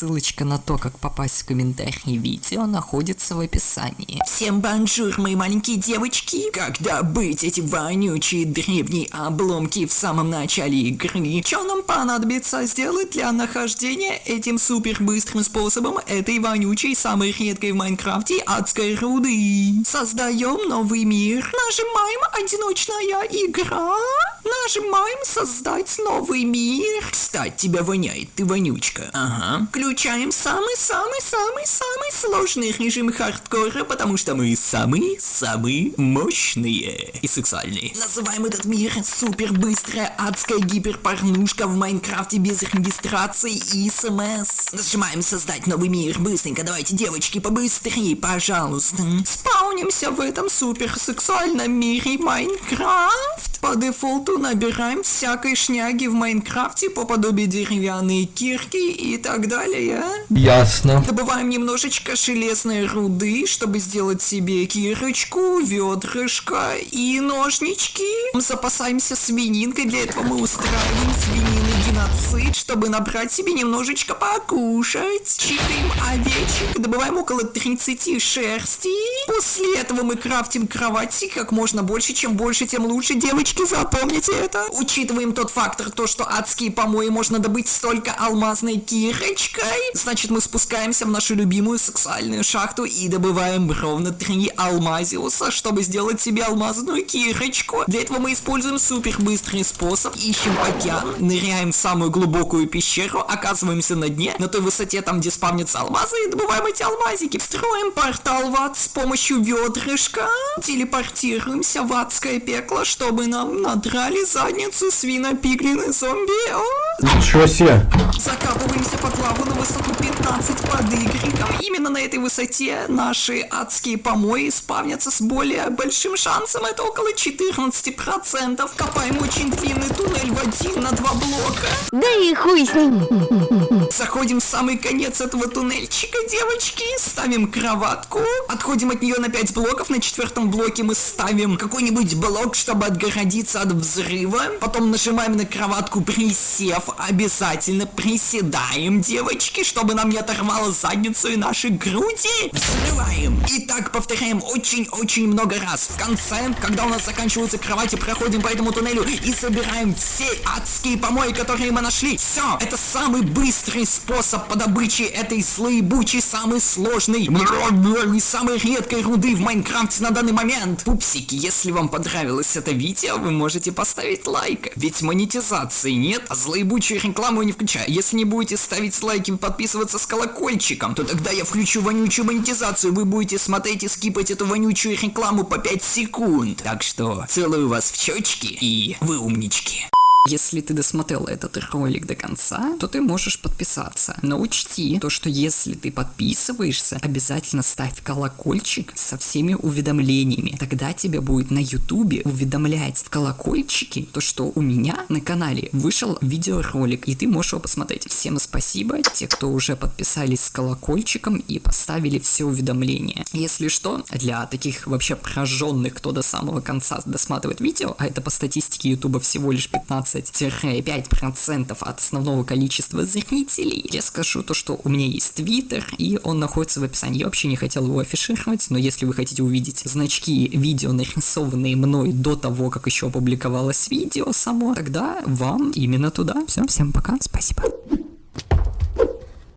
Ссылочка на то, как попасть в комментарии видео, находится в описании. Всем бонжур, мои маленькие девочки! Как добыть эти вонючие древние обломки в самом начале игры? Что нам понадобится сделать для нахождения этим супер быстрым способом этой вонючей, самой редкой в Майнкрафте адской руды? Создаем новый мир. Нажимаем одиночная игра. Нажимаем создать новый мир. Кстати, тебя воняет, ты вонючка. Ага. Включаем самый-самый-самый-самый сложный режим хардкора, потому что мы самые-самые мощные и сексуальные. Называем этот мир супер быстрая адская гиперпорнушка в Майнкрафте без регистрации и смс. Нажимаем создать новый мир. Быстренько, давайте, девочки, побыстрее, пожалуйста. Спаунимся в этом супер сексуальном мире Майнкрафт. По дефолту набираем всякой шняги в Майнкрафте по подобию деревянной кирки и так далее. Ясно. Добываем немножечко железной руды, чтобы сделать себе кирочку, ведрышко и ножнички. Запасаемся свининкой, для этого мы устраиваем свинины геноцид, чтобы набрать себе немножечко покушать. Чикаем овечек, добываем около 30 шерсти. После этого мы крафтим кровати как можно больше, чем больше, тем лучше. Девочки, запомните это. Учитываем тот фактор, то, что адские помои можно добыть столько алмазной кирочкой. Значит, мы спускаемся в нашу любимую сексуальную шахту и добываем ровно 3 алмазиуса, чтобы сделать себе алмазную кирочку. Для этого мы используем супер быстрый способ. Ищем океан, ныряем в самую глубокую пещеру, оказываемся на дне, на той высоте, там, где спавнятся алмазы, и добываем эти алмазики. Строим портал в ад с помощью ведрышка. Телепортируемся в адское пекло, чтобы нам надрали задницу свинопиглины зомби. О! Ничего себе. Закапываемся под лаву на высоту 15 под игриком. Именно на этой высоте наши адские помои спавнятся с более большим шансом. Это около 14%. Копаем очень длинный туннель в один на два блока. Да и хуй с ним. Заходим в самый конец этого туннельчика, девочки. Ставим кроватку. Отходим от нее на 5 блоков. На четвертом блоке мы ставим какой-нибудь блок, чтобы отгородиться от взрыва. Потом нажимаем на кроватку присев. Обязательно приседаем, девочки, чтобы нам не оторвало задницу и наши груди. Взрываем. И так повторяем очень-очень много раз. В конце, когда у нас заканчиваются кровати, проходим по этому туннелю и собираем все адские помои, которые мы нашли. Все, это самый быстрый способ по добыче этой слоебучей, самый сложный и самой редкой руды в Майнкрафте на данный момент. Пупсики, если вам понравилось это видео, вы можете поставить лайк. Ведь монетизации нет, а злоебучую рекламу не включаю. Если не будете ставить лайки и подписываться с колокольчиком, то тогда я включу вонючую монетизацию. Вы будете смотреть и скипать эту вонючую рекламу по 5 секунд. Так что целую вас в щечки и вы умнички. Если ты досмотрел этот ролик до конца, то ты можешь подписаться. Но учти, то что если ты подписываешься, обязательно ставь колокольчик со всеми уведомлениями. Тогда тебя будет на ютубе уведомлять в колокольчике, то что у меня на канале вышел видеоролик, и ты можешь его посмотреть. Всем спасибо, те, кто уже подписались с колокольчиком и поставили все уведомления. Если что, для таких вообще прожженных, кто до самого конца досматривает видео, а это по статистике ютуба всего лишь 15 15-5% от основного количества зрителей. Я скажу то, что у меня есть твиттер, и он находится в описании. Я вообще не хотел его афишировать, но если вы хотите увидеть значки видео, нарисованные мной до того, как еще опубликовалось видео само, тогда вам именно туда. Все, всем пока, спасибо.